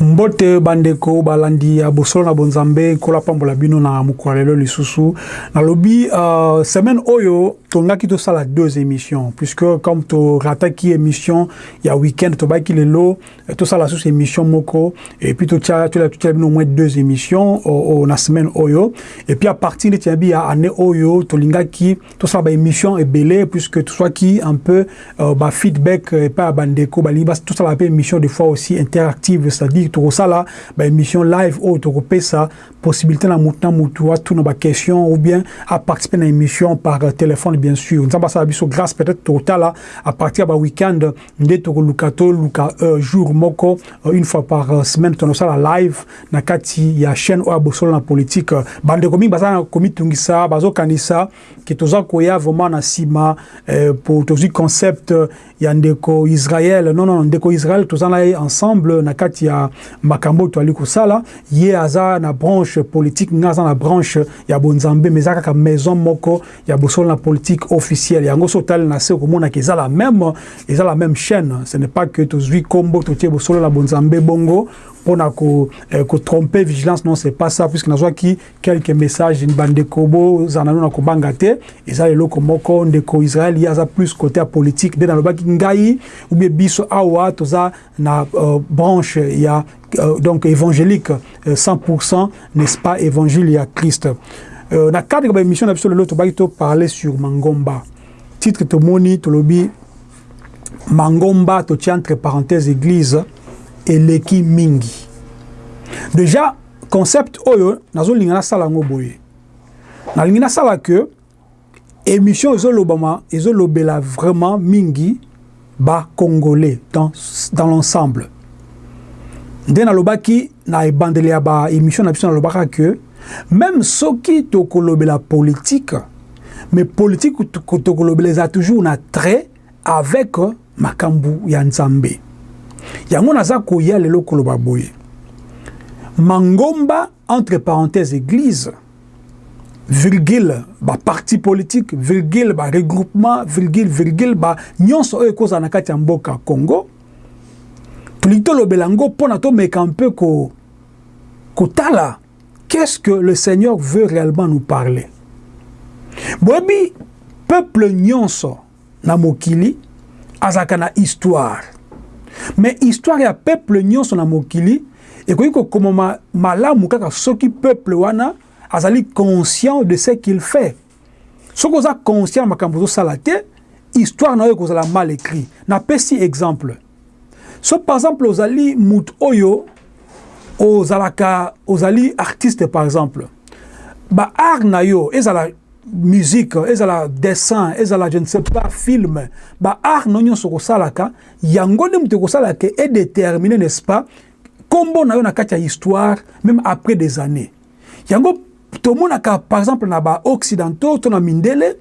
Mbote bandeko balandi ya bosolo na bonzambe nkola pambola bino na mokolo lelo lisusu nalobi uh, semaine oyo tongaki tosala deux émissions puisque comme to rataki émission ya week-end tobaki lelo eh, tosala susu émission moko et puis totia tolia totia bino moins deux émissions au, au, na semaine oyo et puis à partir de tiabi ya année oyo tolingaki tout ça ba émission ebele puisque tout soit qui un peu euh, ba feedback euh, pas bandeko balingi bas tout ça la émission des fois aussi interactive c'est-à-dire tout ça là ba émission live ou oh, tout ça possibilité na mutu na mutu wa tout na ba question ou bien à participer na émission par euh, téléphone bien sûr nzamba ça biso grâce peut-être tout là à partir ba week-end nde tokoluka toluka uh, jour moko uh, une fois par uh, semaine tonosala live na kati ya chaîne oyo bosolo na politique bandeko mingi baza na komitungisa bazokanisa ke toza koya vraiment na nsima eh, po tozwi concept ya ndeko Israël non non ndeko Israël toza na ye ensemble na kati ya makambo oyo toali kosala ye aza na branche politique nga aza na branche ya bonzambe mais eza kaka maison moko ya bosolo na politique officielle yango so otali na se okomonaka eza la même eza la même chaîne ce n'est pas que tozwi nkombo totie bosolo na bonzambe bongo mpo na eh, kotrompe vigilance non c'est pas ça puisque nazwaki quelques messages bandeko bozala nano na kobanga te eza eloko moko ndeko israel ye aza plus côté ya politique nde nalobaki ngai oubie biso awa toza na euh, branche ya Euh, donc évangélique 100% euh, n'est-ce pas évangile ya Christ euh, na cadre ya émission na biso lelo tobaki to parler sur mangomba titre tomoni tolobi mangomba to tient entre parenthèses église eleki mingi déjà concept oyo nazolinga nasala yango boye nalingi nasala que Emission ezo lobama ezo lobela vraiment mingi ba congolais dans dans l'ensemble. Nde na lobaki na ebandeli ya ba emission na biso na lobaka que meme soki toko lobela politique mais politique toko lobela eza toujours na trait avec makambu ya Nzambe. Yango naza koya lelo koloba boye. Mangomba Entre parenthèses eglise, virgule ba partis politiques, virgule ba regroupements, virgule, virgule ba nionso oyo ekozala na kati ya mboka Congo, tolingi tolobela yango pona tomeka un peu ko kotala qu'est ce que le Seigneur veut reellement nous parler. Boyebi peuple nionso, na mokili azalaka na histoire mais histoire ya peuple nyonso na mokili ekoki kokomama malamu kaka soki peuple wana azali conscient de ce qu'il fait soki oza conscient makambo ozosala te histoire na yo ekozala mal écrit napesi exemple soki par exemple ozali moto oyo ozalaka ozali artiste par exemple ba art na yo ezala musique ezala dessin ezala je ne sais pas film ba art no nyonso kosalaka yango nde moto ekosala ke edetermine n'est-ce pas nkombo na yo na kati ya histoire même après des années yango Tomonaka par exemple na ba occidentaux to na mindele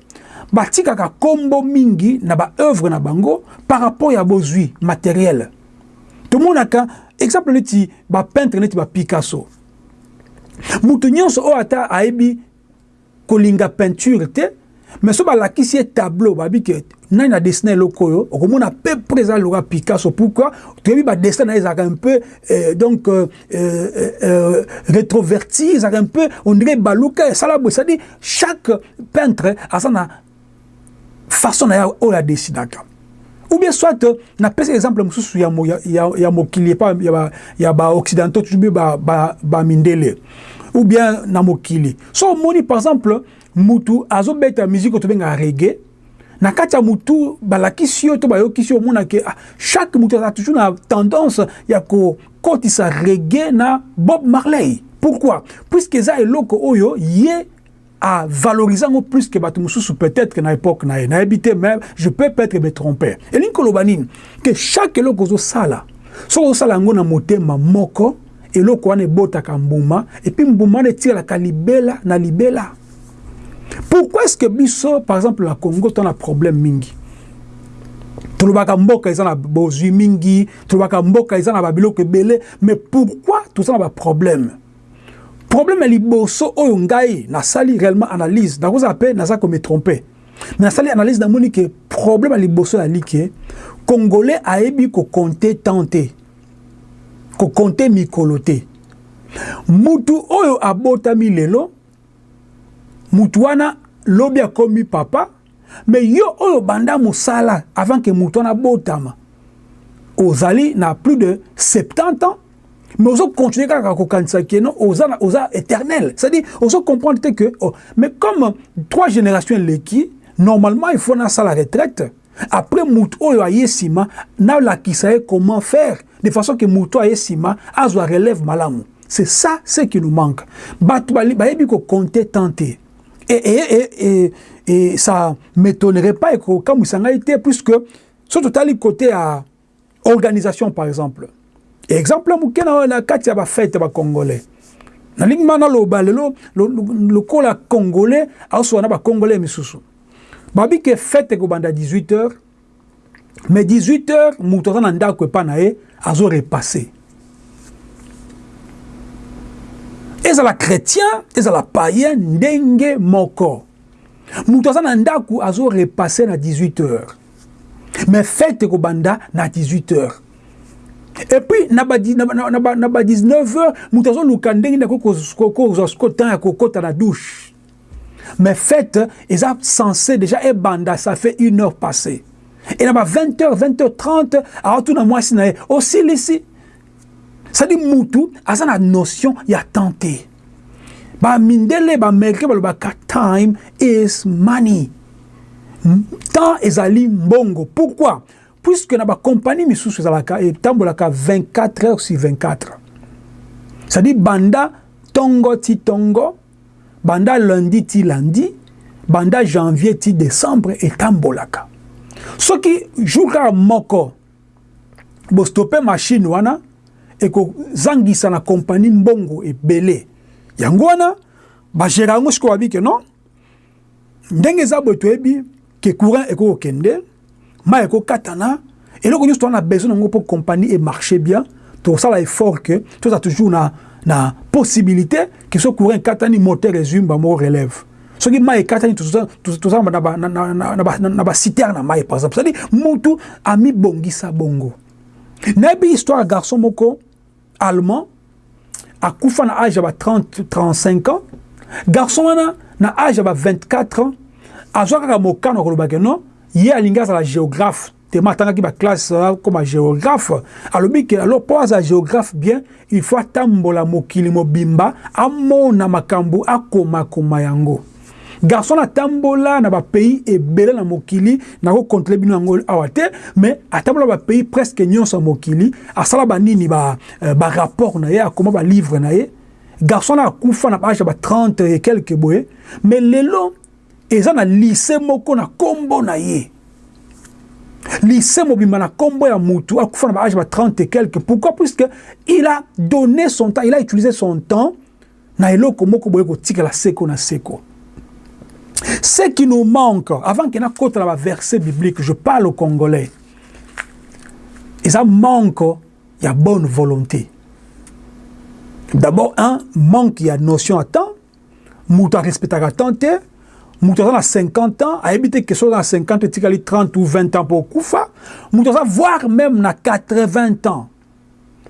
batikaka kombo mingi na ba oeuvres na bango par rapport ya bozui materiel. Tomonaka exemple neti ba peintres neti ba Picasso. Mutu nyonso oyo ata ayebi kolinga peinture te Mais so balakisi ye tableau babi que nani a dessiner eloko oyo okomona peu près eza loka Picasso pourquoi toyebi ba dessin na ezaka un peu euh, donc euh, euh, euh, rétroverti ezaka un peu on dirait baluka esala bo c'est-à-dire chaque peintre asa na façon na ya oyo a dessinaka ou bien soit na pesa exemple mosusu ya, ya, ya, ya mokili epa ya ba, ya ba occidentaux toujours ba, ba, ba mindele ou bien na mokili so omoni par exemple Mutu azo beta musique oyo tobengaka reggae, na kati ya mutu balakisi yo to bayokisi yo omona ke ah, chaque mutu azala toujours na tendance ya ko kotisa reggae na Bob Marley. Pourquoi? Puisque eza eloko oyo ye a valoriser yango plus que bato mosusu peut-être na epoque na ye nayebi te mais je peux peut-être me tromper elingi koloba nini que chaque eloko ozosala soki ozosala yango na motema moko eloko wana ebotaka mbuma et puis mbuma wana etikalaka libela na libela. Pourquoi est-ce que biso par exemple na Congo to na problème mingi? Tolobaka mboka eza na bozwi mingi, tolobaka mboka eza na ba biloko ebele, mais pourquoi toza na ba problème? Problème ya liboso oyo ngai nasali réellement analyse, nakozala pe naza ko me tromper. Mais nasali analyse namoni que problème ya liboso ya like Congolais ayebi ko compter temps te. ko compter mikolo te mutu oyo abotami lelo mutu wana lobi akomi papa mais yo oyo banda musala avant que mutu wana abotama ozali na plus de 70 ans mais ozo continuer kaka kokanisa que non oza na oza éternel c'est à dire ozo comprendre te que oh, mais comme trois générations eleki normalement il faut na sala retraite Après mutu oyo aye sima na lakisa ye comment faire de façon que mutu aye sima azwa relève malamu. C'est ça ce qui nous manque. Batu bayebi ko compter temps te. Et, et, et, et, et ça m'etonnerait pas et ko kamwisa ngai te puisque soki totali cote ya organisation par exemple exemple moke na na kati ya ba fête ba congolais nalingi ma naloba lelo lokola congolais aosola na ba congolais misusu babi ke fête ekobanda 18 heures mais 18 heures moto aza na ndako epa na ye azo repasser ezala chrétien ezala païen ndenge moko moto aza na ndako azo repasser na 18 heures mais fete ekobanda na 18 heures et puis na ba na ba na ba na ba 19 heures moto azoluka ndenge nde akoki kozwa siko temps ya kokota na douche mais fete eza censé déjà ebanda ça fait une heure passée et na ba 20 heures 20 heures 30 aotuna mwasi na ye osilisi c'est dit mutu aza na notion ya temps te ba mindele ba américain balobaka time is money temps ezali mbongo pourquoi puisque na ba compagnie misusu ezalaka etambolaka 24 heures sur 24 c'est dit banda tongo ti tongo banda lundi ti lundi banda janvier ti décembre etambolaka soki jour kaka moko bo stopper machine wana eko zangisa na compagnie mbongo ebele yango wana ba gera yango siko babi ke non ndenge eza boye toyebi ke courant eko kokende mai eko katana eloko nyonso toza na besoin yango mpo compagnie e marche bien tosala effort ke toza toujours na na possibilité ke so courant ekatani moteur ezwi mbamoko relève soki mai ekatani toza na basiterne ya mai par exemple cetadi mutu amibongisa bongo nayebi histoire ya garçon moko allemand akufa na age ya ba 30 35 ans garçon wana na age ya ba 24 ans azwa kaka mokano ya koloba ke non ye alingi azala géographe tellement atangaki ba classe akoma geographe alobi ke alors mpo azala geographe bien il faut atambola mokili mobimba amona makambo akomakoma yango garçon atambola na bapays ebele na mokili nakokontrole bino yango awa te mais atambola bapays presque nyonso ya mokili asala banini barapport euh, na ye akoma balivre na ye garçon na akufa na baage ya ba 30 e quelque boye mais lelo Eza na lycee moko na kombo na ye. Lycee mobimba na kombo ya mutu akufa na ba age ba 30 et quelque. Pourquoi? Puisque il a donné son temps, il a utilisé son temps na eloko moko boye kotikala seko na seko. Ce qui nous manque, avant que nakota na ba versets bibliques, je parle aux Congolais. Eza manque ya bonne volonté. D'abord, un manque ya notion ya temps. mutu a respectaka temps te mutu aza na 50 ans ayebi te question na 50 etikali 30 ou 20 ans pour kufa mutu aza voir même na 80 ans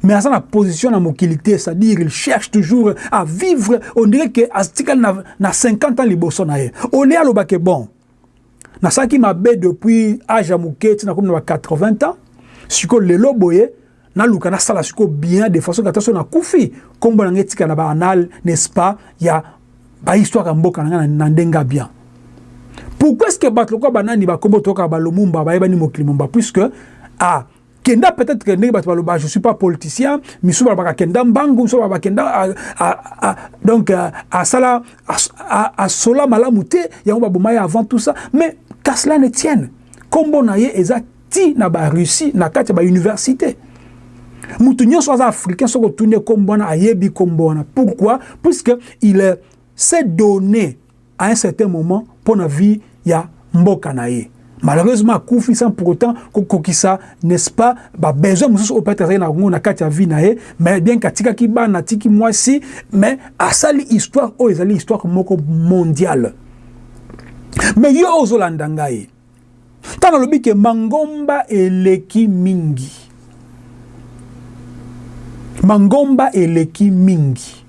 mais aza na position na mokili te c'est-à-dire il cherche toujours à vivre on dirait que atikali na, na 50 ans liboso na ye au lieu alobake bon nasalaki mabe depuis age ya moke ti nakomi na ba 80 ans sikoyo lelo boye naluka nasala sikoyo bien de façon ata soki nakufi nkombo na ngai etikala na ba anal n'est-ce pas ya bahistoire ya mboka na ngai na ndenge ya bien pourquoi est-ce que bato lokola banani bakombo toyoka balumumba bayebani mokili mumba puisque a ah, Kenda peut etre ndenge bato baloba je suis pas politicien misusu balobaka kenda mbangu misusu balobaka kenda a, a, a, donc asala asola malamu te yango baboma ye avant tout ça mais qu'à cela ne tienne kombo na ye eza ti na ba russie na kati ya ba université moto nyonso aza africain soki otuni ye kombo wana ayebi kombo wana pourquoi puisque il est se donner à un certain moment pona vie ya mboka na ye malheureusement akufi sans pour autant ko kokisa n'est ce pas ba besoins mosusu oyo peut etre azalaki na yango na kati ya vie na ye mais bien que atikaki bana atiki mwasi mais asali histoire oyo ezali histoire moko mondiale mais yo ozo landa ngai Tango nalobi que mangomba eleki mingi, mangomba eleki mingi,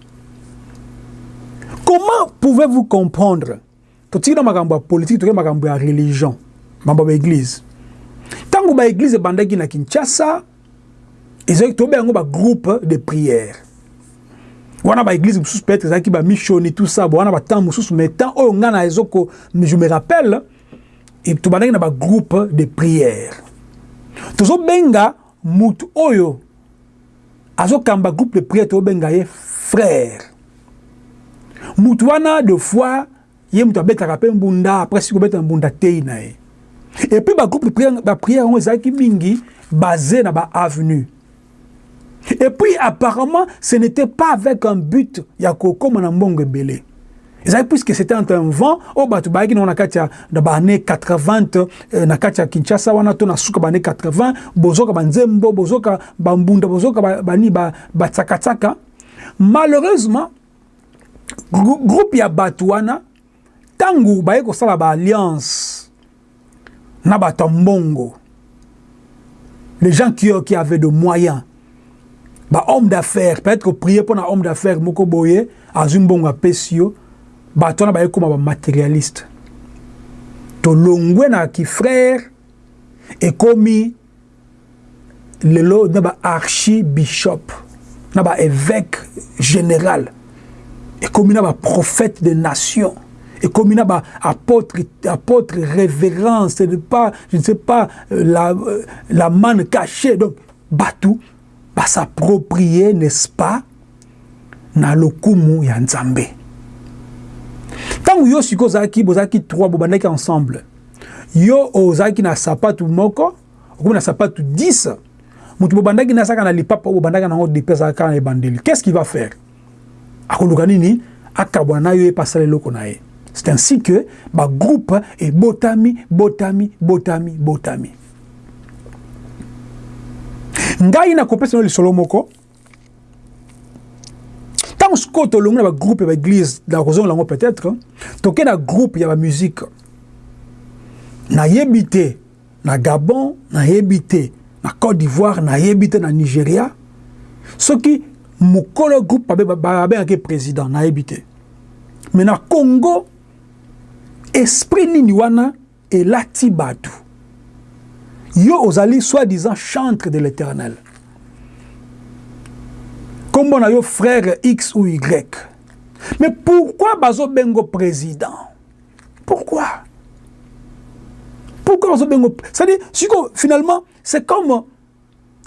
comment pouvez vous comprendre, totiki na makambo ya politique toke makambo ya religion, makambo ya ba eglise, tango ba eglise ebandaki na Kinshasa ezalaki tobenga yango ba groupe de prière, wana ba eglise mosusu peut-etre ezalaki ba missioni tout ça, wana ba temps mosusu, mais temps oyo nga naezoko je me rappelle tobandaki na ba groupe de prière tozobenga mutu oyo azokamba groupe de prière tozobenga ye frère mutu wana de fois ye mutu abetaka mpe mbunda après si kobeta mbunda tei na ye epuis ba groupe de prière ba prière yango ezalaki mingi base na ba avenue Et puis apparemment ce n'etait pas avec un but ya kokoma na mbongo ebele. Ezali puisque c'était entre un vent oyo bato bayaki nango na kati ya na ba année 80 euh, na kati ya Kinshasa wana to na suka ba année 80 bozoka ba nzembo bozoka ba mbunda bozoka ba, ba, ba, ba tsaka tsaka malheureusement groupe ya bato wana tangu baye kosala ba alliance na batu ya mbongo les gens qui ont qui avait de moyen ba homme d'affaires peut-être ko prier pour na homme d'affaires moko boye azwi mbongo apesi yo batu wana baye koma ba matérialiste tolongwe na ki frère ekomi lelo na ba archibishop na ba evêque general ekomi na ba prophète de nation ekomi na ba apôtre apôtre révérence ne pas je ne sais pas euh, la euh, la manne cachée donc bato ba s'approprier n'est ce pas na lokumu ya Nzambe. Tangu yo siko ozalaki bozalaki trois bobandaki ensemble. Yo ozalaki na sapatu moko, okomi na sapatu 10. Mutu bobandaki na saka na lipapa bobandaka na ngo depuis azalaka na ebandeli. Qu'est-ce qui va faire? akoluka nini akabwana nayo ye pe asala eloko na ye c'est ainsi que ba groupe ebotami botami botami botami ngai nakopesa no lisolo moko ntango sikoyo tolongi na bagroupe ya baeglise nakozongela yango peut-être toke na groupe ya bamusike nayebi te na Gabon nayebi te, na Cote d'Ivoire nayebi te, na Nigeria soki mokolo ya groupe babengaka ye president nayebi te mais na Congo esprit nini wana elati bato yo ozali soi-disant chantre de l'Eternel kombo na yo frère X ou Y mais pourquoi bazo bengo president pourquoi pourquoi bazobengo c'est-à-dire siko finalement c'est comme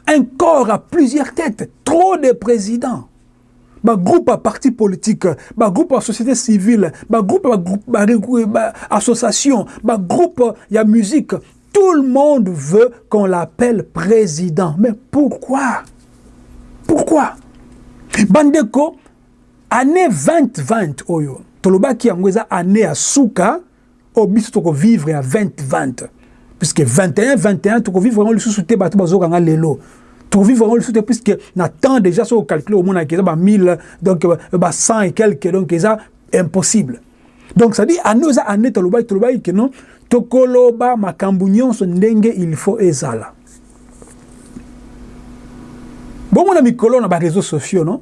un corps à plusieurs têtes, trop de présidents. Ba groupe à parti politique, ba groupe à société civile, ba groupe à groupe, ba, ba, association, ba groupe il y a musique. Tout le monde veut qu'on l'appelle président. Mais pourquoi Pourquoi Bandeko, Annee 2020 oyo tolobaki yango eza annee ya suka oyo biso toko vivre ya 2020 puisque 21 21 toko vivre yango lisusu te bato bazoka nga lelo toko vivre yango lisusu te puisque na temps déjà soko calculer omona eza ba 1000 donc ba 100 et quelques donc eza impossible donc ça dit année eza année tolobaki tolobaki que non tokoloba makambo nyonso ndenge il faut ezala bomona mikolo na ba réseaux sociaux non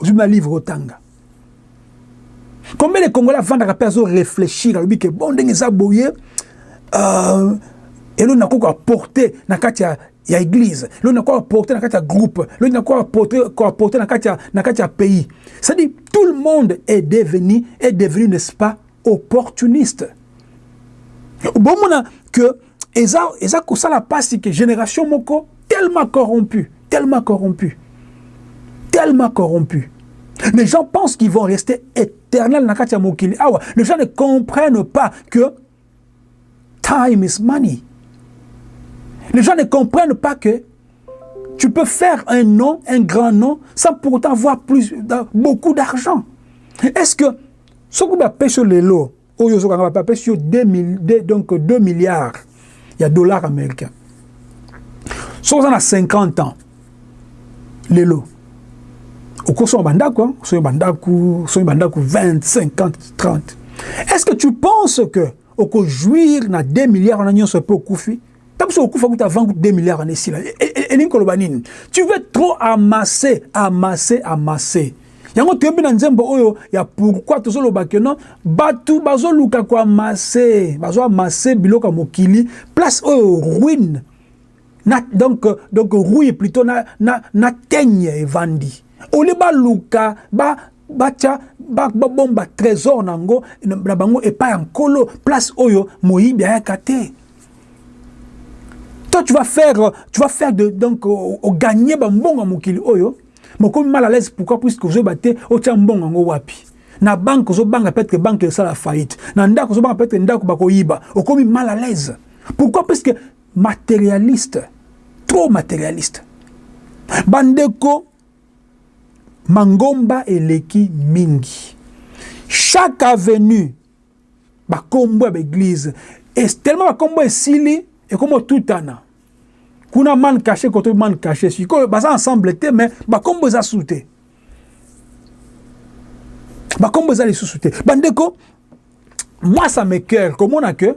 Ozwi mwa livre otanga. Combien de Congolais avandaka mpe azo réfléchir alobi ke bon ndenge eza boye euh, elo nakoki koaporte na kati ya ya église elo nakoki koaporte na kati ya groupe elo nakoki koaporte na kati ya na kati ya pays c'est à dire tout le monde est devenu est devenu n'est-ce pas opportuniste bomona que eza eza kosala mpasi ke génération moko tellement corrompu tellement corrompu tellement corrompu les gens pensent qu'ils vont rester éternels na kati ya mokili awa ah les gens ne comprennent pas que time is money Les gens ne comprennent pas que tu peux faire un nom, un grand nom, sans pour autant avoir plus, beaucoup d'argent. Est-ce que ce que tu sur les lots, Oyo ozo kanga ba pesi yo deux mille deux donc deux milliards ya dollars americains. Soki oza na 50 ans lelo okosoma ba ndako, hein? soki ba ndako, soki ba ndako 20, 50, 30. Est-ce que tu penses que oko jouir na 2 milliards na nyonso pe okufi? ta biso okufa kuta avant 2 milliards wana esila elingi koloba nini tu veux trop amasser amasser amasser yango toyebi na nzembo oyo ya pourquoi tozoloba ke non bato bazoluka koamase bazoamase biloko ya mokili place oyo ruine na, donc, donc rui plutôt na, na, na tenye evandi olie baluka ba Batya ba bomba tresor na yango na bango epai ya Nkolo, place oyo moyibi ayaka te. Toi tu vas faire, tu vas faire de donc o gagner ba mbongo ya mokili oyo, mais okomi mal à l'aise pourquoi puisque ozoyeba te otya mbongo yango wapi. Na banque ozobanga peut-être que banque esala faillite, na ndako ozobanga peut-être que ndako bakoyiba, okomi mal à l'aise. Pourquoi puisque materialiste, trop materialiste. Bandeko Mangomba eleki mingi. Chaque avenue ba kombo ya ba eglises et tellement ba kombo esili ekomi otutana. Kuna man cache koto man cache sikoyo baza ensemble te mais ba kombo eza sous te. Ba kombo eza lisusu te. Bandeko moi ça me coeur komona que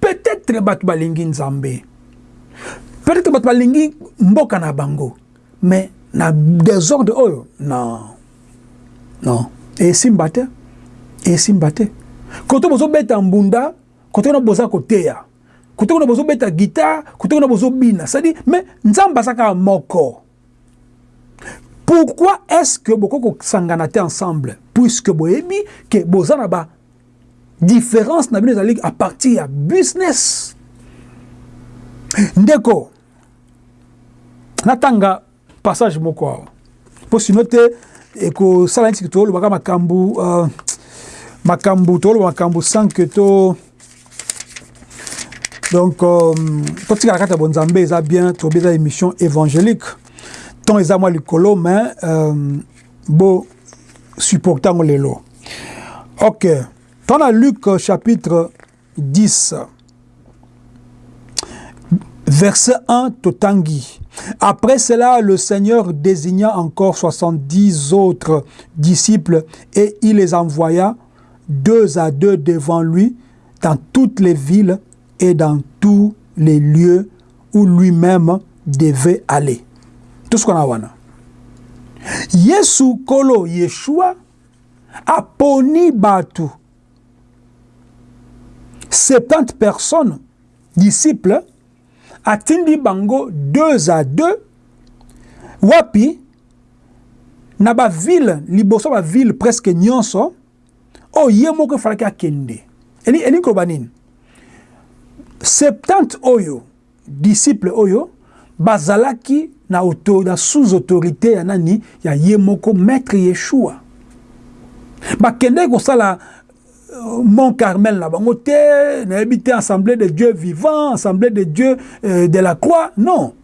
Peut-etre batu balingi Nzambe, peut-etre batu balingi mboka na bango, mais na desordre oyo non non esimba te, esimba te. Koto bozo beta mbunda, koto na boza koteya, koto kuna bozo beta guitare, koto na bozo bina, c'est dire mais Nzambe aza kaka moko. Pourquoi est-ce que boko kosangana te ensemble puisque boyebi que boza na ba Difference na bino ezali à partir ya business. Ndeko, natanga passage moko awa. Po sino te ekosala neti tolobaka makambu uh, makambu toloba makambu sans que to donc um, totikala kati ya bonzambe eza bien tobi eza émission évangélique temps eza mwa likolo mais um, supportant les lelo ok lu luc euh, chapitre 10 verset 1 totangi après cela le seigneur désigna encore 70 autres disciples et il les envoya deux à deux devant lui dans toutes les villes et dans tout les lieux où lui meme devait aller tosukana wana yesu kolo yeshua aponi batu 70 personnes disciples atindi bango deux à deux wapi na ba ville liboso ba ville presque nyonso oyo ye moko efalaki akende. Eli, elingi koloba nini? Septante oyo disciple oyo bazalaki na auto, na sous autorité ya nani? Ya ye moko maître Yeshua. Bakendeki kosala euh, Mont Carmel na bango te, nayebi te Assemblée de Dieu vivant, Assemblée de Dieu euh, de la croix, non.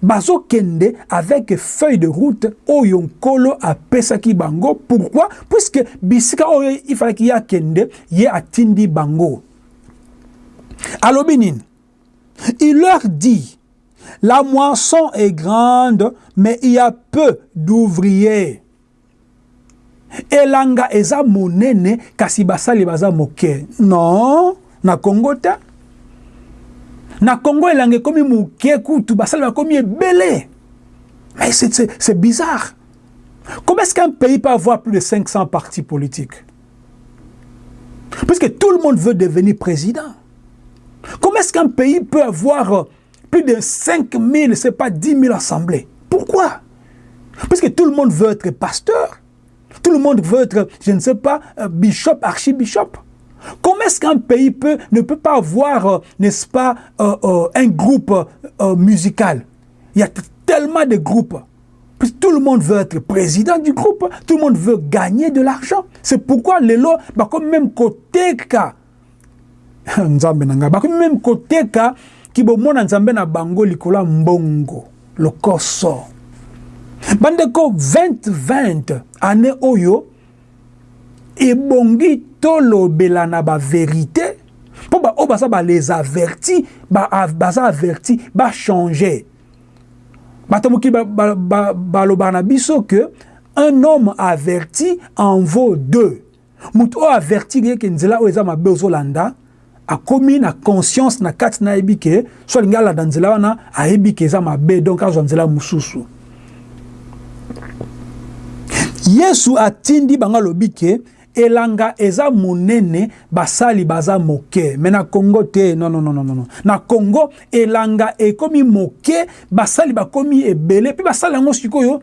Bazo kende avec feuille de route oyo nkolo a pesaki bango pourquoi puisque bisika oyo il falaki ye akende ye atindi bango alobi nini il leur dit la moisson est grande mais il ya peu d'ouvriers Elanga eza monene kasi basali baza moke non na Congo te na Congo elanga ekomi moke kutu basali bakomi ebele mais c'est bizarre comment est-ce qu'un pays peut avoir plus de 500 partis politiques puisque tout le monde veut devenir président comment est-ce qu'un pays peut avoir plus de 5 000, c'est pas 10 000 assemblées Pourquoi Parce que tout le monde veut être pasteur. Tout le monde veut être, je ne sais pas, euh, bishop, archibishop. Comment est-ce qu'un pays peut, ne peut pas avoir, euh, n'est-ce pas, un groupe musical Il y a tellement de groupes. Puis tout le monde veut être président du groupe, tout le monde veut gagner de l'argent. C'est pourquoi les lois, bah, comme même côté cas, Nzambe na ngai, bakomi meme koteka kibomona Nzambe na bango likolo mbongo lokoso. Bandeko 2020 année oyo ebongi tolobela na ba verite mpo baoyo baza ba les avertis baza averti bachanger bato mokili baloba ba, ba, ba, na biso que un homme averti en vaut deux Mutu oyo avertir ye ke nzela oyo eza mabe ozo landa akomi na conscience na kati na yebi ke soki alingi alanda nzela wana ayebi ke eza mabe donc azwa nzela mususu. Yesu atindi bango alobi ke elanga eza munene basali baza moke mais na Congo te non non non non na Congo elanga ekomi moke basali bakomi ebele pe basali yango sikoyo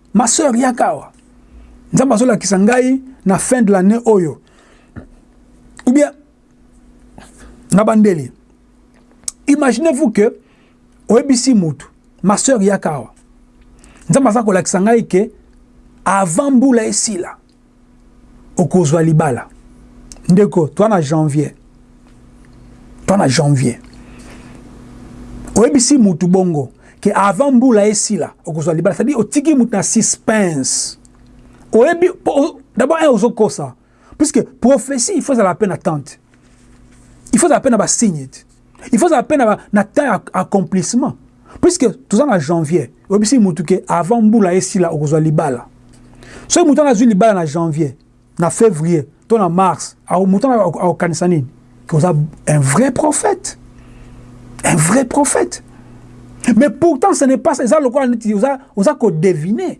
Ma soeur yaka awa. Nzambe azolakisa ngai na fin de l'année oyo. Ou bien na bandeli. Imaginez-vous que oyebisi mutu, ma soeur yaka awa. Nzambe aza kolakisa ngai ke avant mbula esila. okozwa libala ndeko toi na janvier toi na janvier oyebisi mutu bongo que avant mbula esila okozwa libala c'est-à-dire otiki mutu na suspense oyebi d'abord un ozokosa puisque prophétie il faut ezala pe na tente il faut ezala pe na ba signe il faut ozala mpe na, na temps ya accomplissement puisque toza na janvier oyebisi mutu ke avant mbula esila okozwa libala soki mutu wana azwi libala na janvier na février to na mars mutu wana akokanisa nini oza un vrai prophète un vrai prophète mais pourtant ce n'est pas ça eza lokola neti oza, oza kodevine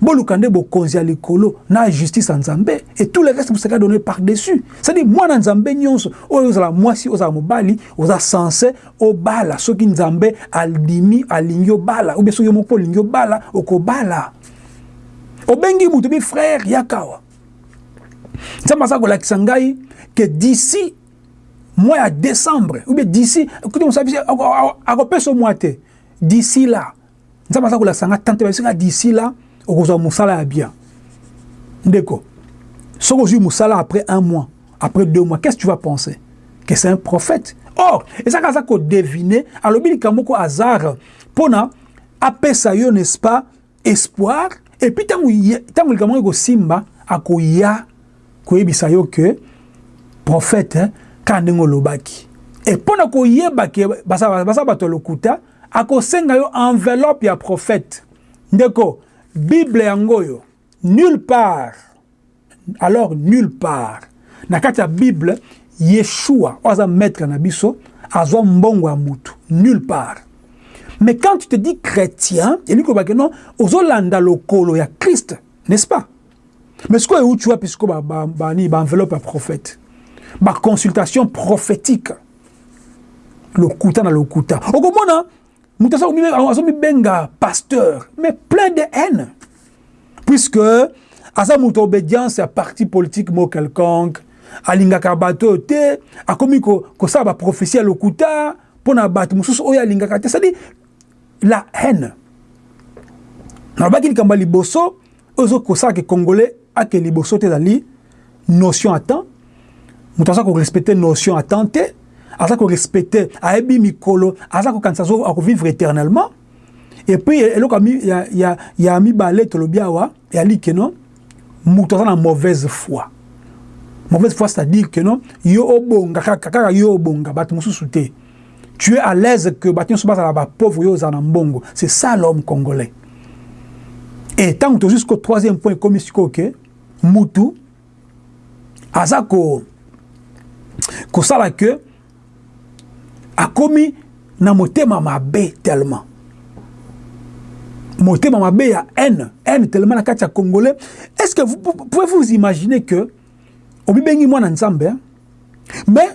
Boluka nde bokonzi ya likolo na justice ya Nzambe et tout le reste vous serez donne par dessus. C'est à dire mwana Nzambe nionso oyo ozala mwasi ozala mobali oza sense obala soki Nzambe aldimi alingi obala ou bien soki yo moko olingi obala okobala. Obengi mutu bi frère yakawa. Nzambe aza kolakisa ngai que d'ici mois ya décembre ou bien d'ici akopesa mwa te d'ici là Nzambe aza kolakisa nga tante babisi nga d'ici là okozwa musala ya bien ndeko soki ozwi musala après un mois après deux mois qu'est-ce que tu vas penser que c'est un prophète or ezaka aza ko deviner alobi likambo ko hasard pona apesa yo n'est-ce pas espoir et puis tango tango likambo ko simba akoya koyebisa yo que prophète kaka ndenge olobaki e mpo na koyeba ke baza bato ya lokuta Akosenga yo enveloppe ya prophète. Ndeko, bible yango oyo, nulle part, alors nulle part, na kati ya bible, Yeshua, oyo aza maître na biso, azwa mbongo ya mutu, nulle part. Mais quand tu te dis chrétien, elingi koloba ke non, ozolanda lokolo ya Christ, n'est-ce pas? Mais sikoyo euti wapi sikoyo ba, ba, ba, ba enveloppe ya prophète? Ba consultation prophétique. lokuta na lokuta okomona moto azomibenga pasteur mais plein de haine puisque aza moto obédience ya parti politique mo quelconque alingaka bato oyo te akomi kosala ko baprophétie ya lokuta mpo na bato mosusu oyo alingaka te sadi la haine nalobaki likambo ya liboso Oyo ezo kosaka ke congolais ake liboso te ezali notion ya temps, mutu aza ko respecter notion ya temps te, aza ko respecter ayebi mikolo, aza ko kanisa azo ako vivre eternellement. Et puis eloko ya, ya, ya mibale tolobi awa eyali ke non mutu aza na mauvaise foi. Mauvaise foi c'est-à-dire que non yo obonga kaka, kaka yo obonga, batu mosusu te. tu es à l'aise que batu nionso bazala ba pauvre yo ozala na mbongo c'est ça l'homme congolais et tangu tozui sikoyo troisième point ekomi sikoyo que mutu aza ko kosala que akomi na motema mabe tellement motema mabe ya haine haine tellement na kati ya congolais est ce que vous pouvez vous imaginer que omibengi mwana nzambe hein? mais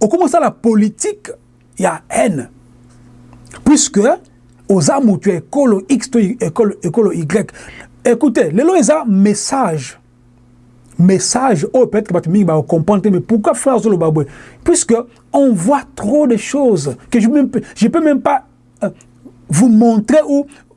okomi osala politique ya haine puisque oza mutu ya ekolo X to ekolo ekolo Y écoutez lelo eza message message oyo peut-être batu mingi ba comprendre te mais pourquoi frère zolo babwe puisque on voit trop de choses que je même je peux même pas euh, vous montrer ou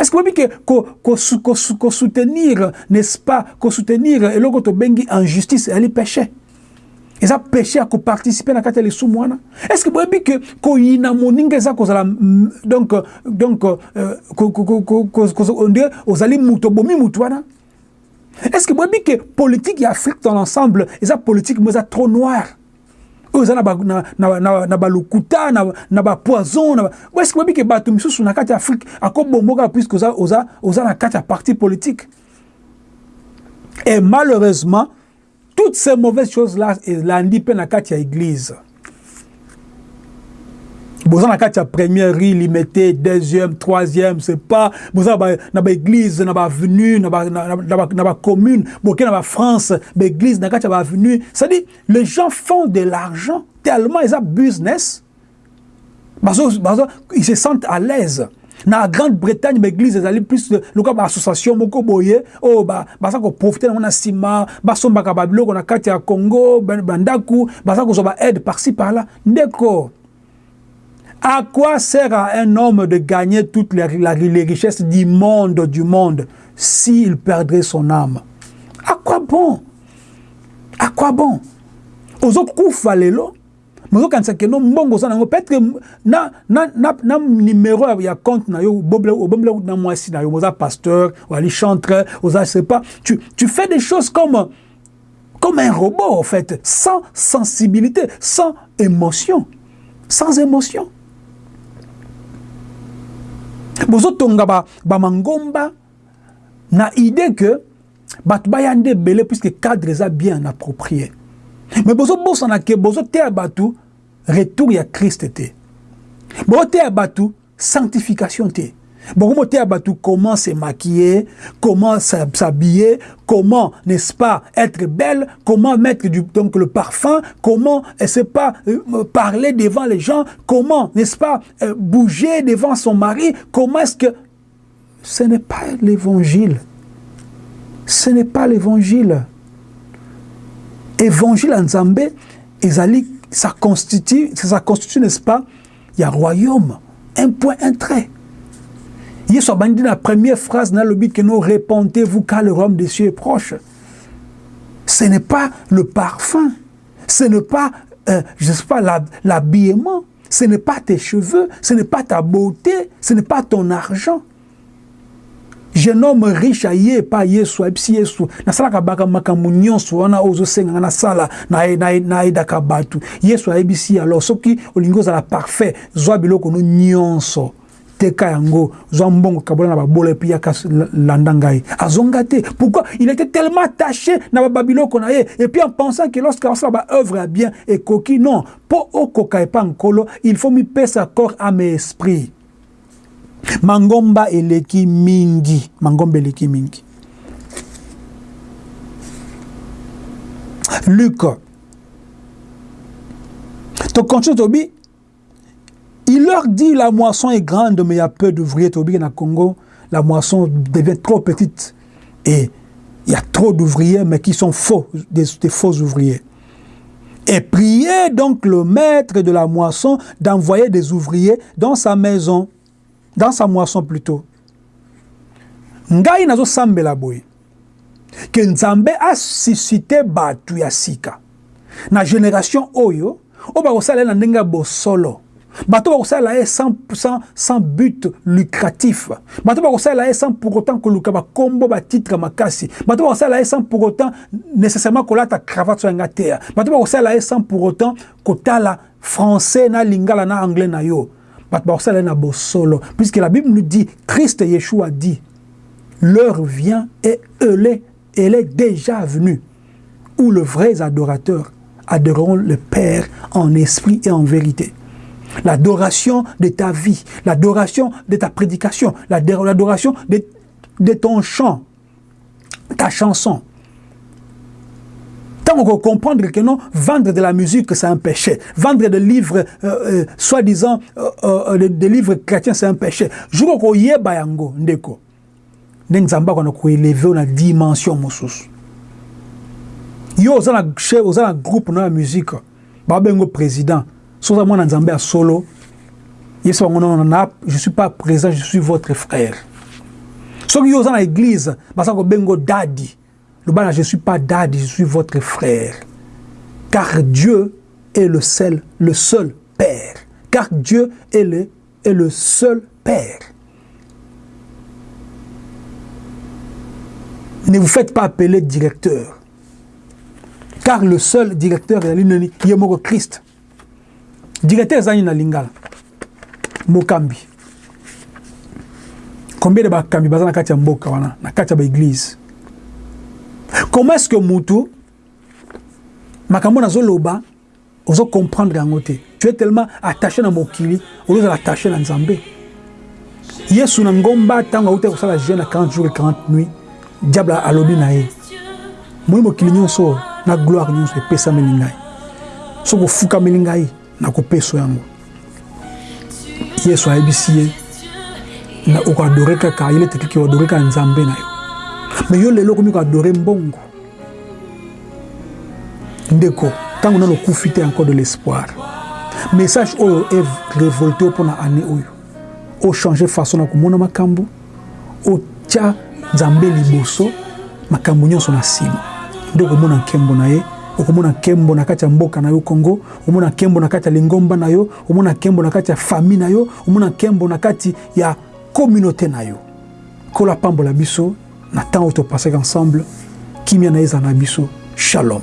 Est-ce que boyebi ke kosoutenir n'est-ce pas kosoutenir eloko tobengi injustice ezali péché eza péché ya koparticipe na kati ya lisumu wana est ce que boyebi ke koyina moninga eza kozala donc donc onde ozali moto obomi moto wana est ce que boyebi ke politike ya afrique dans l'ensemble eza politike mo eza trop noire oyo eza na balokuta na bapoison na est-ce que boyebi ke bato misusu na kati ya afrique akobongo kaka puisque oza, oza, oza na kati ya parti politique et malheureusement toutes ces mauvaises choses là elandi mpe na kati ya église boza na kati ya première rue limete deuxième troisième c'est pas boza na baéglise na baavenue na bacommune boke na bafrance baéglise na kati ya baavenue cestadire Les gens font de l'argent tellement ils ont business. Bazo, bazo, ils se sentent à l'aise. Na Grande-Bretagne, l'église est plus de loka ba association moko boye oh ba baza ko profiter na sima ba somba ka babiloko na kati ya Congo bandaku baza ko ba aide par ci par là ndeko À quoi sert à un homme de gagner toutes les, les richesses du monde, du monde, s'il perdrait son âme À quoi bon À quoi bon ozokufa lelo mozokanisa keno mbongo oza nango peut-être na, na, na, na numéro ya compte na yo obombela na mwasi na yo oza pasteur wali chantre oza sepa tu, tu fais des choses comme comme un robot en fait, sans sensibilité, sans émotion, sans émotion. bozotonga ba, ba mangomba na idée que bato baya nde ebele puisque cadre eza bien approprié mais bozobosana ke bozoteya bato retour ya christ te booteya bato sanctification te. comment se maquiller, comment s'habiller, comment n'est-ce pas être belle, comment mettre du le parfum, comment n'est-ce pas euh, parler devant les gens, comment n'est-ce pas euh, bouger devant son mari, comment est-ce que ce n'est pas l'évangile. Ce n'est pas l'évangile. Évangile en Zambé, ezali ça constitue, ça constitue, n'est-ce pas, il y a royaume, un point, un trait. Hier a dit la première phrase dans le but que nous répondez-vous car le royaume des cieux est proche. Ce n'est pas le parfum, ce n'est pas, euh, sais pas, l'habillement, Ce n'est pas tes cheveux, ce n'est pas ta beauté, ce n'est pas ton argent. Jeune homme riche aye pa Yesu ayebisi Yesu nasalaka baka makambo nyonso wana oyo ozosenga nga nasala nayedaka bato. Yesu ayebisi ye alors soki olingi ozala parfait zwa biloko no nyonso Teka yango, zwa mbongo kabola na babola epi yaka landa ngai. Azonga te. Pourquoi? Il était tellement attaché na ba babiloko na ye epi en pensant que lorsque asala ba œuvres ya bien ekoki non. Po okoka epa Nkolo, il faut mipesa corps, ame et esprit. Mangomba eleki mingi, mangomba eleki mingi. Luc. To continue tobi il leur dit la moisson est grande mais il y a peu d'ouvriers tobi congo la moisson devient trop petite et il y a trop d'ouvriers mais qui sont faux des, des faux ouvriers et priez donc le maître de la moisson d'envoyer des ouvriers dans sa maison dans sa moisson plutot ngai nazo sambela boye que nzambe a suscite batu ya sika na generation oyo oyo bakosala ye na ndenge ya bosolo bato bakosalela ye sans, sans, sans but lucratif bato bakosalela ye sans pour autant koluka bakombo batitre makasi bato bakosalela ye sans pour autant nécessairement kolata cravate so yanga teya bato bakosalela ye sans pour autant kotala français na lingala na anglais na yo Puisque la Bible nous dit, Christ et Yeshua dit, l'heure vient et elle est, elle est déjà venue, où le vrai adorateur adoreront le Père en esprit et en vérité. L'adoration de ta vie, l'adoration de ta prédication, l'adoration de ton chant, ta chanson ntango ko comprendre que non vendre de la musique c'est un péché vendre des livres euh, euh, soit disant euh, euh, des, des livres chrétiens c'est un péché jour okoyeba yango ndeko nde nzambe akona koeleve na dimension mosusu yo oza na groupe na ya musique Ba benga yo president soki oza mwana nzambe ya solo yebisa bango non na je suis pas president je suis votre frère soki yo oza na eglise baza ko benga yo daddy loba na je suis pas daddy je suis votre frère car Dieu est le seul le seul père car Dieu est le est le seul père ne vous faites pas appeler directeur car le seul directeur ezali nani ye moko Christ directeur ezali na lingala mokambi combien de bakambi baza na kati ya mboka wana na kati ya ba église comment est-ce que mutu makambo nazoloba Ozo comprendre yango te. Tu es tellement attache na mokili au lieu ozala attache na Nzambe. Yesu na ngomba tango awutaki kosala jeune ya 40 jours et 40 nuits, diable alobi na ye, omoni mokili nyonso oyo na gloire nyonso epesameli ngai, soki ofukameli ngai, nakopeso yango. yesu ayebisi ye na okoadore kaka il est écrit que oadore kaka nzambe na yo mais yo lelo okomi koadore mbongo ndeko ntango nano okufi te encore de l'espoir message oyo e révolte yo mpo na année oyo ochange façon na komona makambo Otya Nzambe liboso, makambo nyonso na nsima. Nde okomona nkembo na ye. Okomona nkembo na kati ya mboka na yo Congo, okomona nkembo na kati ya lingomba na yo, okomona nkembo na kati ya famille na yo, okomona nkembo na kati ya communaute na yo. Nkolo apambola biso na temps oyo topasaki ensemble. Kimia na ye ezala na biso. Shalom.